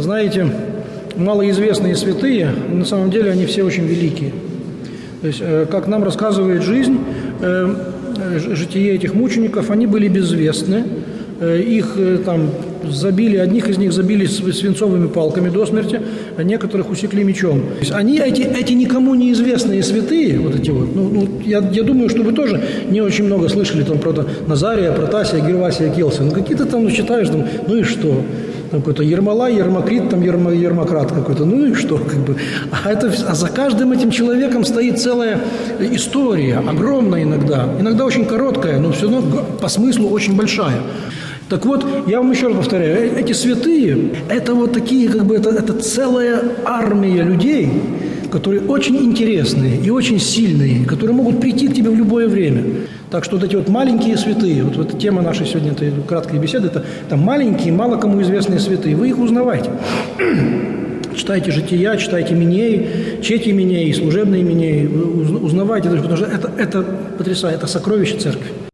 знаете, малоизвестные святые, на самом деле они все очень великие. То есть, э, как нам рассказывает жизнь, э, э, житие этих мучеников, они были безвестны, их там забили, одних из них забили свинцовыми палками до смерти, а некоторых усекли мечом. То есть они, эти, эти никому неизвестные святые, вот эти вот, ну, ну я, я думаю, что вы тоже не очень много слышали там про Назария, Протасия, Гервасия, Келса. Ну, какие-то там, ну, читаешь, там, ну и что? Какой-то Ермола, Ермокрит, там Ермо, Ермократ какой-то. Ну и что, как бы. А, это, а за каждым этим человеком стоит целая история, огромная иногда. Иногда очень короткая, но все равно по смыслу очень большая. Так вот, я вам еще раз повторяю, э, эти святые, это вот такие, как бы, это, это целая армия людей, которые очень интересные и очень сильные, которые могут прийти к тебе в любое время. Так что вот эти вот маленькие святые, вот, вот тема нашей сегодня этой краткой беседы, это, это маленькие, мало кому известные святые. Вы их узнавайте. Читайте жития, читайте Минеи, чети Минеи, служебные Минеи. Узнавайте, потому что это, это потрясает, это сокровище церкви.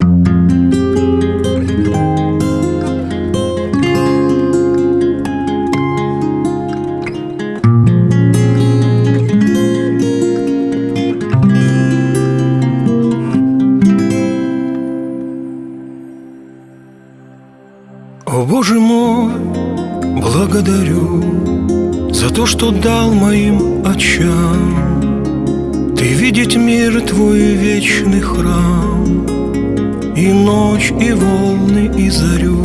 Что дал моим очам Ты видеть мир твой вечный храм И ночь, и волны, и зарю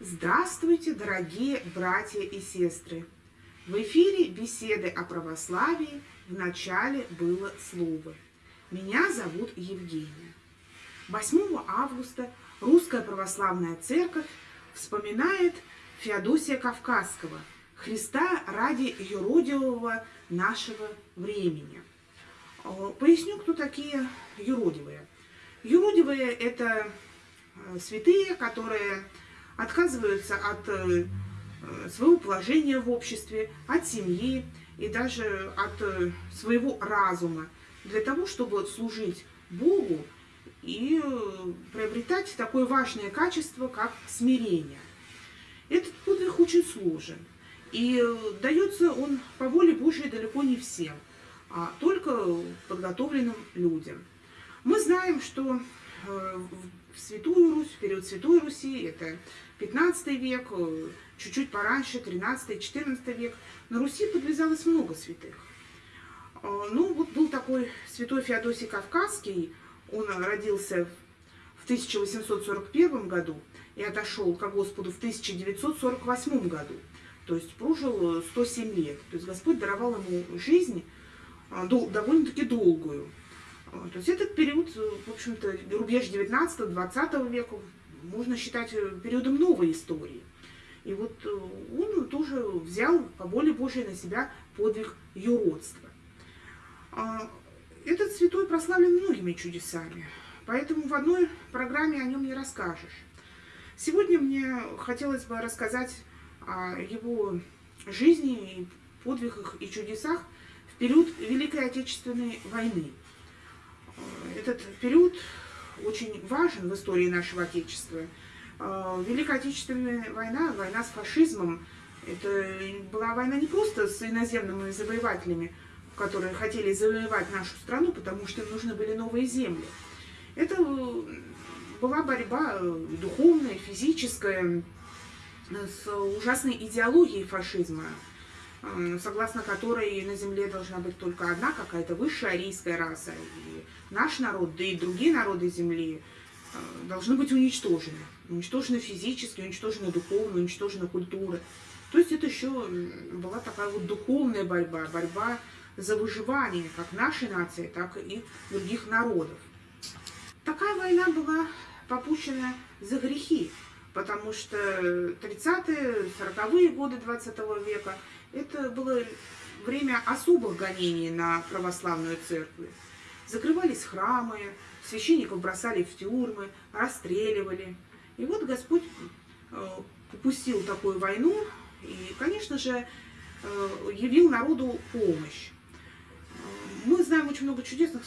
Здравствуйте, дорогие братья и сестры! В эфире беседы о православии в начале было слово. Меня зовут Евгения. 8 августа Русская Православная Церковь вспоминает Феодосия Кавказского, Христа ради юродивого нашего времени. Э, поясню, кто такие юродивые. Юродивые – это э, святые, которые отказываются от э, своего положения в обществе, от семьи и даже от своего разума для того, чтобы служить Богу и э, приобретать такое важное качество, как смирение. Этот подвиг очень сложен, и э, дается он по воле Божьей далеко не всем, а только подготовленным людям. Мы знаем, что э, в Святую Русь, в период Святой Руси, это 15 век, чуть-чуть пораньше, 13-14 век, на Руси подвязалось много святых. Ну, вот был такой святой Феодосий Кавказский, он родился в 1841 году и отошел к Господу в 1948 году. То есть прожил 107 лет. То есть Господь даровал ему жизнь а, довольно-таки долгую. А, то есть этот период, в общем-то, рубеж 19-20 века можно считать э, периодом новой истории. И вот э, он тоже взял по воле Божьей на себя подвиг юродства. Этот святой прославлен многими чудесами, поэтому в одной программе о нем не расскажешь. Сегодня мне хотелось бы рассказать о его жизни, подвигах и чудесах в период Великой Отечественной войны. Этот период очень важен в истории нашего Отечества. Великая Отечественная война, война с фашизмом, это была война не просто с иноземными завоевателями, которые хотели завоевать нашу страну, потому что им нужны были новые земли. Это э, была борьба э, духовная, физическая, с ужасной идеологией фашизма, э, согласно которой на земле должна быть только одна какая-то высшая арийская раса. И наш народ, да и другие народы земли должны быть уничтожены. Уничтожены физически, уничтожены духовно, уничтожена культура. То есть это еще была такая вот духовная борьба, борьба за выживание как нашей нации, так и других народов. Такая война была попущена за грехи, потому что 30-е, 40-е годы 20 века это было время особых гонений на православную церковь. Закрывались храмы, священников бросали в тюрьмы, расстреливали. И вот Господь э, упустил такую войну и, конечно же, э, явил народу помощь. Мы знаем очень много чудесных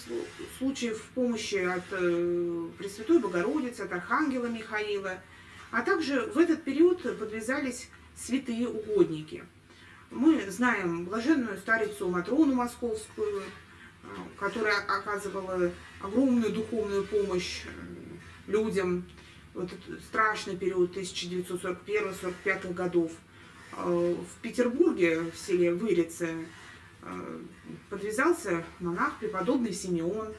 случаев помощи от э, Пресвятой Богородицы, от Архангела Михаила. А также в этот период подвязались святые угодники. Мы знаем блаженную старицу Матрону Московскую, э, которая оказывала огромную духовную помощь э, людям в этот страшный период 1941-1945 годов. В Петербурге, в селе Вырице, подвязался монах преподобный Симеон.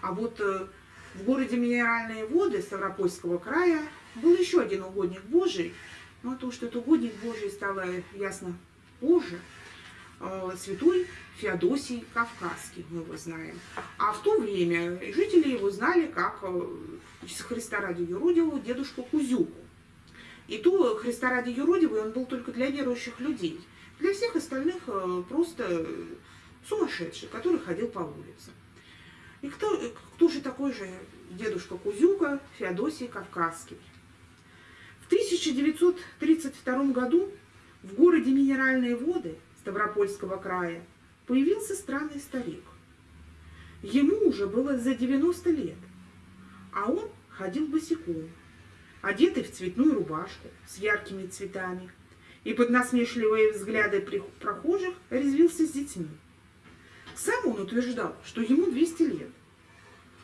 А вот в городе Минеральные воды Ставропольского края был еще один угодник Божий, но то, что это угодник Божий, стало ясно позже. Э, святой Феодосий Кавказский, мы его знаем. А в то время жители его знали как э, Христа ради юродивого дедушку Кузюку. И то Христа ради юродивый он был только для верующих людей. Для всех остальных э, просто сумасшедший, который ходил по улице. И кто, кто же такой же дедушка Кузюка Феодосий Кавказский? В 1932 году в городе Минеральные воды Ставропольского края появился странный старик. Ему уже было за 90 лет, а он ходил босиком, одетый в цветную рубашку с яркими цветами, и под насмешливые взгляды прохожих резвился с детьми. Сам он утверждал, что ему 200 лет.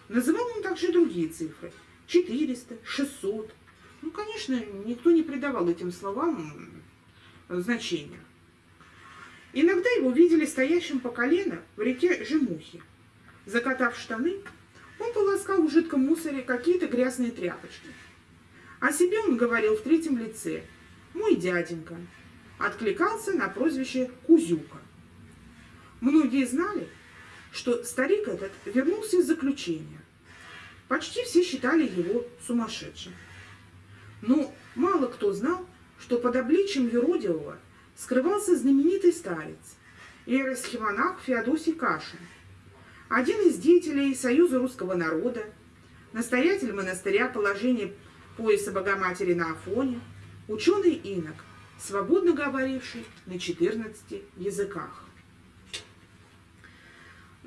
Называл он также другие цифры – 400, 600. Ну, конечно, никто не придавал этим словам значения. Иногда его видели стоящим по колено в реке Жемухи. Закатав штаны, он полоскал в жидком мусоре какие-то грязные тряпочки. О себе он говорил в третьем лице «мой дяденька», откликался на прозвище Кузюка. Многие знали, что старик этот вернулся из заключения. Почти все считали его сумасшедшим. Но мало кто знал, что под обличием юродивого скрывался знаменитый старец, иеросхимонах Феодосий Кашин, один из деятелей Союза русского народа, настоятель монастыря положения пояса Богоматери на Афоне, ученый инок, свободно говоривший на 14 языках.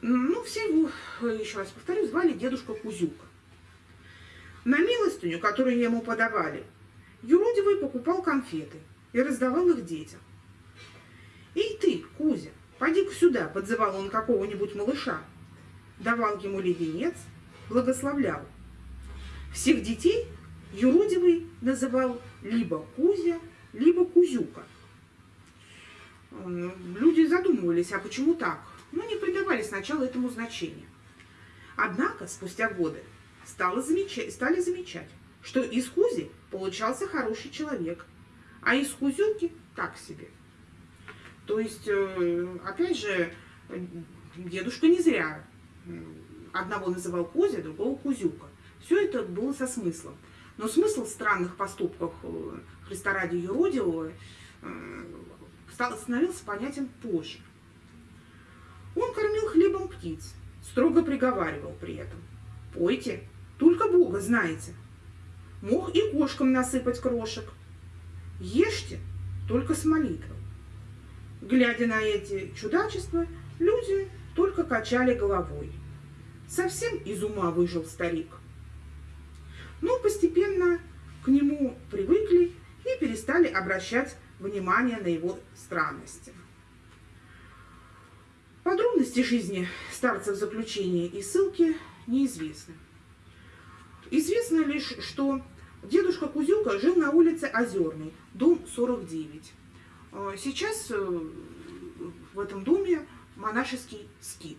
Ну, все его, еще раз повторю, звали дедушка Кузюка. На милостыню, которую ему подавали, юродивый покупал конфеты и раздавал их детям. «Эй ты, Кузя, поди-ка сюда», — подзывал он какого-нибудь малыша. Давал ему леденец, благословлял. Всех детей юродивый называл либо Кузя, либо Кузюка. Люди задумывались, а почему так? но не придавали сначала этому значения. Однако спустя годы стало замечать, стали замечать, что из Кузи получался хороший человек, а из Кузюки так себе. То есть, э, опять же, дедушка не зря одного называл Кузя, другого Кузюка. Все это было со смыслом. Но смысл странных поступков э, Христа ради юродивого э, становился понятен позже. Он кормил хлебом птиц, строго приговаривал при этом. «Пойте, только Бога знаете. Мог и кошкам насыпать крошек. Ешьте, только с молитвой». Глядя на эти чудачества, люди только качали головой. Совсем из ума выжил старик. Но постепенно к нему привыкли и перестали обращать внимание на его странности. Подробности жизни старца в заключении и ссылке неизвестны. Известно лишь, что дедушка Кузюка жил на улице Озерной, дом 49. А сейчас э, в этом доме монашеский скит.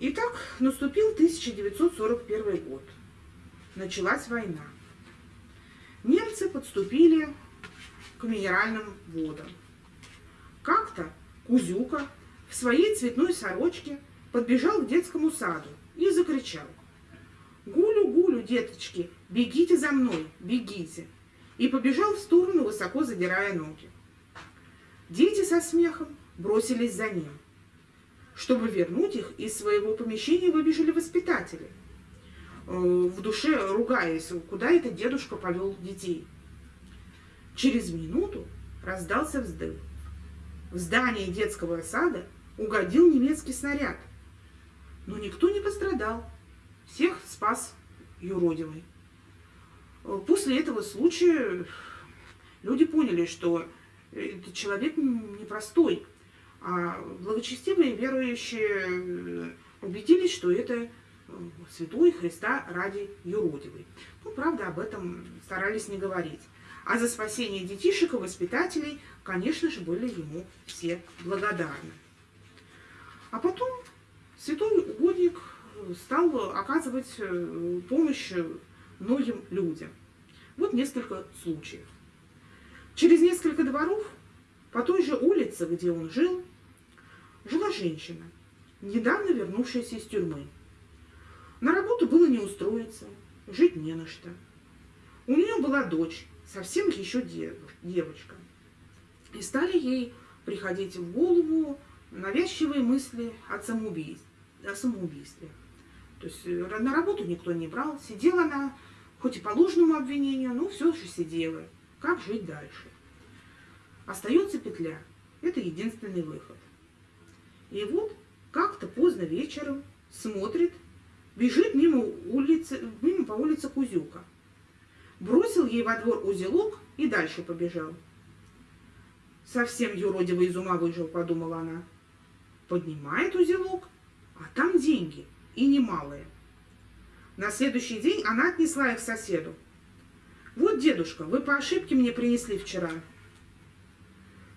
Итак, наступил 1941 год. Началась война. Немцы подступили к минеральным водам. Как-то Кузюка в своей цветной сорочке подбежал к детскому саду и закричал. «Гулю-гулю, деточки, бегите за мной, бегите!» и побежал в сторону, высоко задирая ноги. Дети со смехом бросились за ним. Чтобы вернуть их, из своего помещения выбежали воспитатели, э, в душе ругаясь, куда этот дедушка повел детей. Через минуту раздался вздох. В здание детского сада угодил немецкий снаряд. Но никто не пострадал. Всех спас юродивый. После этого случая люди поняли, что этот человек непростой, а благочестивые верующие убедились, что это святой Христа ради юродивый. Ну, правда, об этом старались не говорить. А за спасение детишек и воспитателей, конечно же, были ему все благодарны. А потом святой угодник стал оказывать э, помощь многим людям. Вот несколько случаев. Через несколько дворов по той же улице, где он жил, жила женщина, недавно вернувшаяся из тюрьмы. На работу было не устроиться, жить не на что. У нее была дочь, совсем еще девочка. И стали ей приходить в голову навязчивые мысли о самоубийстве. О самоубийстве. То есть э, на работу никто не брал, сидела она, хоть и по ложному обвинению, но все же сидела. Как жить дальше? Остается петля. Это единственный выход. И вот как-то поздно вечером смотрит, бежит мимо, улицы, мимо по улице Кузюка. Бросил ей во двор узелок и дальше побежал. Совсем юродивый из ума выжил, подумала она. Поднимает узелок, а там деньги, и немалые. На следующий день она отнесла их соседу. «Вот, дедушка, вы по ошибке мне принесли вчера».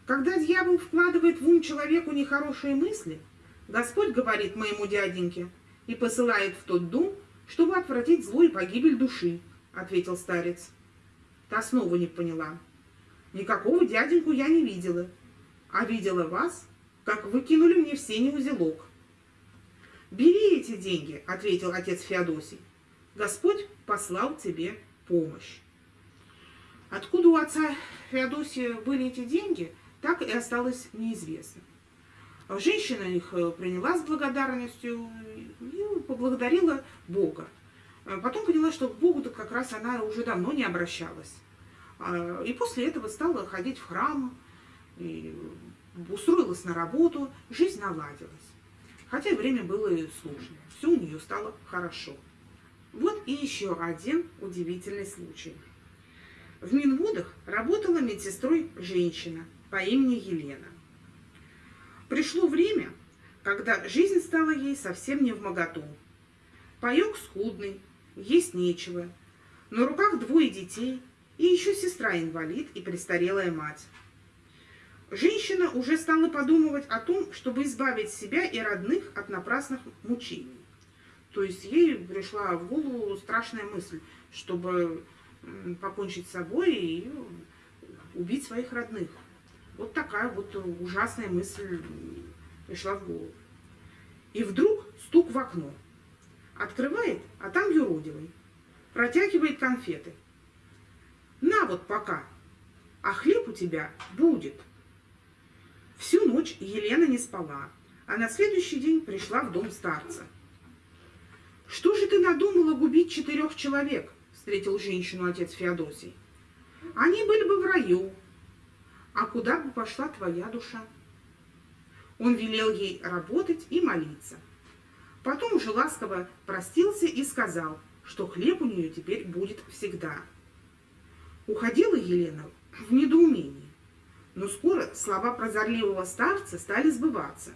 Когда дьявол вкладывает в ум человеку нехорошие мысли, Господь говорит моему дяденьке и посылает в тот дом, чтобы отвратить зло и погибель души, ответил старец. Та снова не поняла. Никакого дяденьку я не видела, а видела вас, как вы кинули мне в сене узелок. «Бери эти деньги», — ответил отец Феодосий. «Господь послал тебе помощь». Откуда у отца Феодосия были эти деньги, так и осталось неизвестно. Женщина их э, приняла с благодарностью и поблагодарила Бога. А потом поняла, что к Богу-то как раз она уже давно не обращалась. А, и после этого стала ходить в храм, устроилась на работу, жизнь наладилась. Хотя время было сложное. Все у нее стало хорошо. Вот и еще один удивительный случай. В Минводах работала медсестрой женщина по имени Елена. Пришло время, когда жизнь стала ей совсем не в моготу. Паек скудный, есть нечего. На руках двое детей и еще сестра-инвалид и престарелая мать. Женщина уже стала подумывать о том, чтобы избавить себя и родных от напрасных мучений. То есть ей пришла в голову страшная мысль, чтобы покончить с собой и убить своих родных. Вот такая вот ужасная мысль пришла в голову. И вдруг стук в окно. Открывает, а там юродивый. Протягивает конфеты. На вот пока, а хлеб у тебя будет. Всю ночь Елена не спала, а на следующий день пришла в дом старца. «Что же ты надумала губить четырех человек?» – встретил женщину отец Феодосий. «Они были бы в раю. А куда бы пошла твоя душа?» Он велел ей работать и молиться. Потом уже ласково простился и сказал, что хлеб у нее теперь будет всегда. Уходила Елена в недоумении. Но скоро слова прозорливого старца стали сбываться.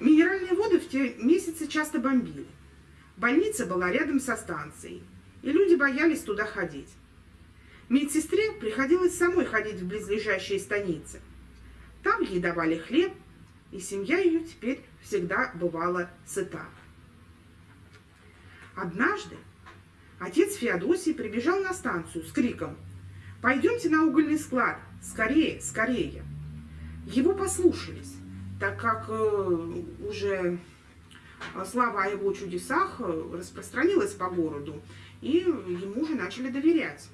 Минеральные воды в те месяцы часто бомбили. Больница была рядом со станцией, и люди боялись туда ходить. Медсестре приходилось самой ходить в близлежащие станицы. Там ей давали хлеб, и семья ее теперь всегда бывала сыта. Однажды отец Феодосий прибежал на станцию с криком «Пойдемте на угольный склад! Скорее, скорее!» Его послушались, так как э, уже слава о его чудесах э, распространилась по городу, и ему уже начали доверять.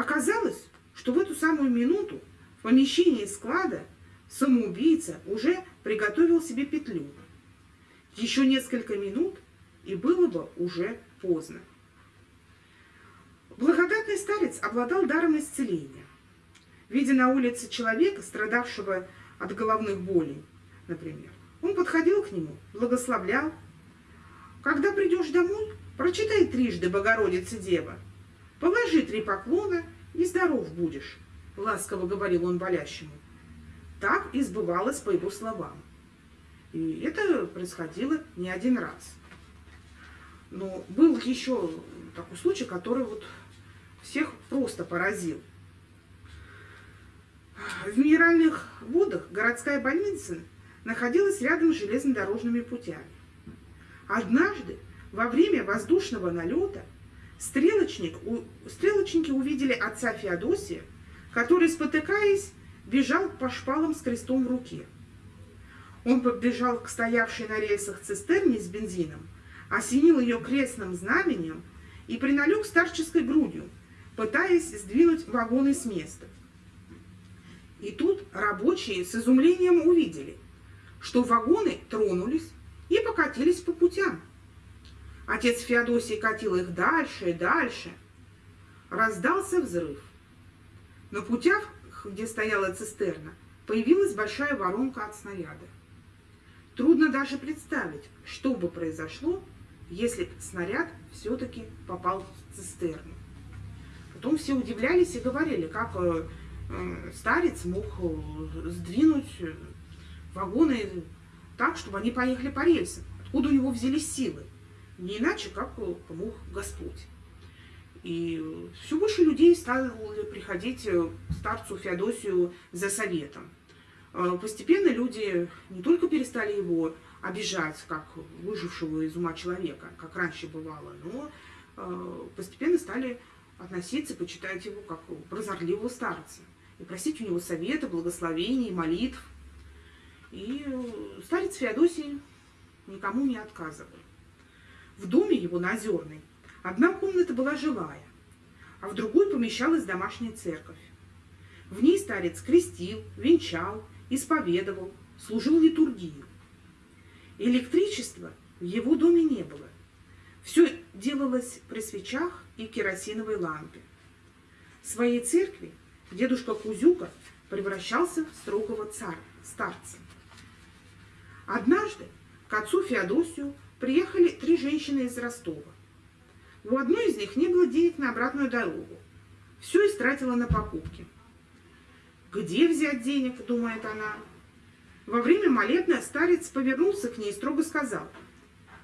Оказалось, что в эту самую минуту в помещении склада самоубийца уже приготовил себе петлю. Еще несколько минут, и было бы уже поздно. Благодатный старец обладал даром исцеления. Видя на улице человека, страдавшего от головных болей, например, он подходил к нему, благословлял, Когда придешь домой, прочитай трижды Богородица Дева. Положи три поклона и здоров будешь, ласково говорил он болящему. Так и сбывалось по его словам. И это происходило не один раз. Но был еще такой случай, который вот всех просто поразил. В минеральных водах городская больница находилась рядом с железнодорожными путями. Однажды во время воздушного налета стрелочник, у, стрелочники увидели отца Феодосия, который, спотыкаясь, бежал по шпалам с крестом в руке. Он побежал к стоявшей на рельсах цистерне с бензином, осенил ее крестным знаменем и приналег старческой грудью, пытаясь сдвинуть вагоны с места. И тут рабочие с изумлением увидели, что вагоны тронулись и покатились по путям. Отец Феодосий катил их дальше и дальше. Раздался взрыв. На путях, где стояла цистерна, появилась большая воронка от снаряда. Трудно даже представить, что бы произошло, если снаряд все-таки попал в цистерну. Потом все удивлялись и говорили, как э, э, старец мог э, сдвинуть вагоны так, чтобы они поехали по рельсам. Откуда у него взялись силы? Не иначе, как помог Господь. И все больше людей стали приходить к старцу Феодосию за советом. Постепенно люди не только перестали его обижать, как выжившего из ума человека, как раньше бывало, но постепенно стали относиться, почитать его как прозорливого старца. И просить у него совета, благословений, молитв. И э, старец Феодосий никому не отказывал. В доме его на Озерной одна комната была жилая, а в другой помещалась домашняя церковь. В ней старец крестил, венчал, исповедовал, служил литургию. Электричества в его доме не было. Все делалось при свечах и керосиновой лампе. В своей церкви дедушка Кузюка превращался в строгого царя, старца. Однажды к отцу Феодосию приехали три женщины из Ростова. У одной из них не было денег на обратную дорогу. Все истратила на покупки. «Где взять денег?» – думает она. Во время молебна старец повернулся к ней и строго сказал.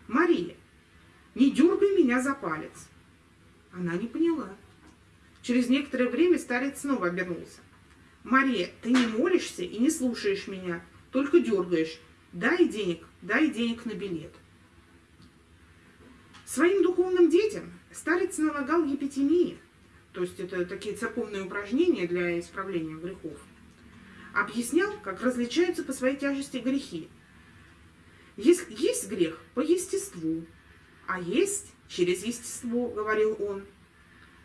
«Мария, не дергай меня за палец. Она не поняла. Через некоторое время старец снова обернулся. «Мария, ты не молишься и не слушаешь меня, только дергаешь. Дай денег, дай денег на билет». Своим духовным детям старец налагал епитемии, то есть это такие церковные упражнения для исправления грехов. Объяснял, как различаются по своей тяжести грехи. Есть, есть грех по естеству, а есть через естество, говорил он.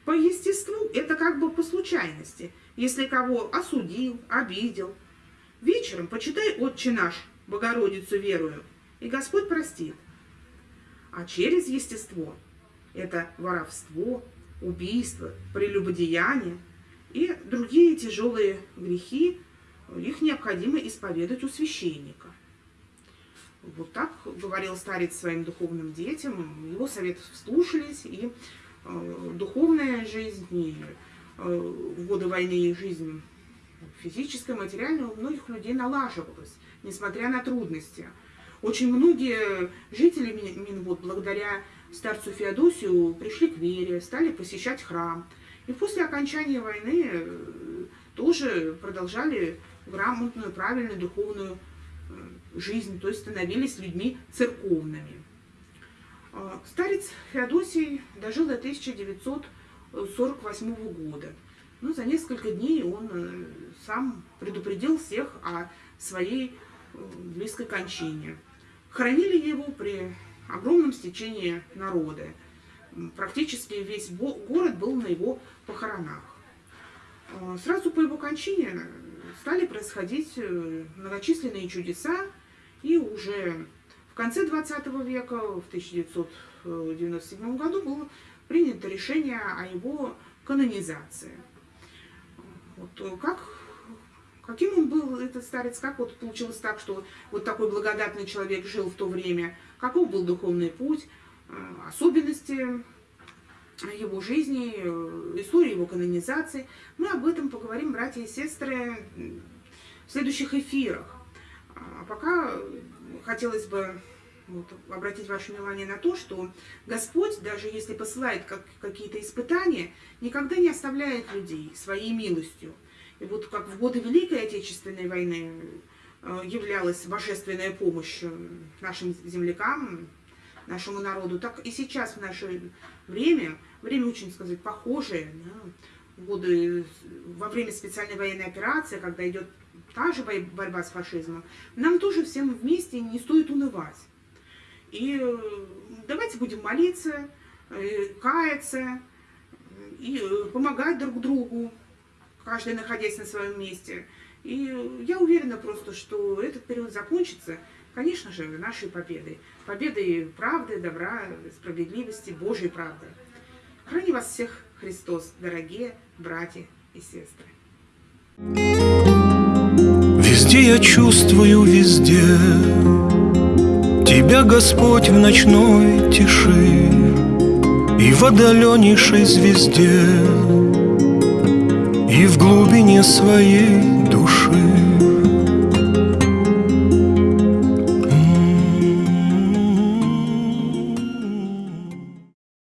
По естеству это как бы по случайности, если кого осудил, обидел. Вечером почитай «Отче наш», Богородицу верую, и Господь простит. А через естество это воровство, убийство, прелюбодеяние и другие тяжелые грехи, их необходимо исповедать у священника. Вот так говорил старец своим духовным детям, его советов слушались, и э, духовная жизнь, и э, в годы войны и жизнь физическая, материальная у многих людей налаживалась, несмотря на трудности. Очень многие жители Минвод благодаря старцу Феодосию пришли к вере, стали посещать храм. И после окончания войны э, тоже продолжали грамотную, правильную духовную жизнь, то есть становились людьми церковными. А, старец Феодосий дожил до 1948 года. Ну, за несколько дней он э, сам предупредил всех о своей э, близкой кончине. Хоронили его при огромном стечении народа. Практически весь город был на его похоронах. А, сразу по его кончине стали происходить э, многочисленные чудеса, и уже в конце 20 века, в 1997 году, было принято решение о его канонизации. Вот э, как, каким он был, этот старец, как вот получилось так, что вот такой благодатный человек жил в то время, каков был духовный путь, э, особенности его жизни, э, истории его канонизации. Мы об этом поговорим, братья и сестры, в следующих эфирах. А пока хотелось бы вот, обратить ваше внимание на то, что Господь, даже если посылает как, какие-то испытания, никогда не оставляет людей своей милостью. И вот как в годы Великой Отечественной войны э, являлась божественная помощь нашим землякам, нашему народу, так и сейчас в наше время, время очень, сказать, похожее, да, годы во время специальной военной операции, когда идет та же борьба с фашизмом, нам тоже всем вместе не стоит унывать. И э, давайте будем молиться, э, каяться и э, помогать друг другу, каждый находясь на своем месте. И я уверена просто, что этот период закончится, конечно же, нашей победой. Победой правды, добра, справедливости, Божьей правды. Храни вас всех Христос, дорогие братья и сестры. Везде я чувствую, везде Тебя, Господь, в ночной тиши И в отдаленнейшей звезде И в глубине своей души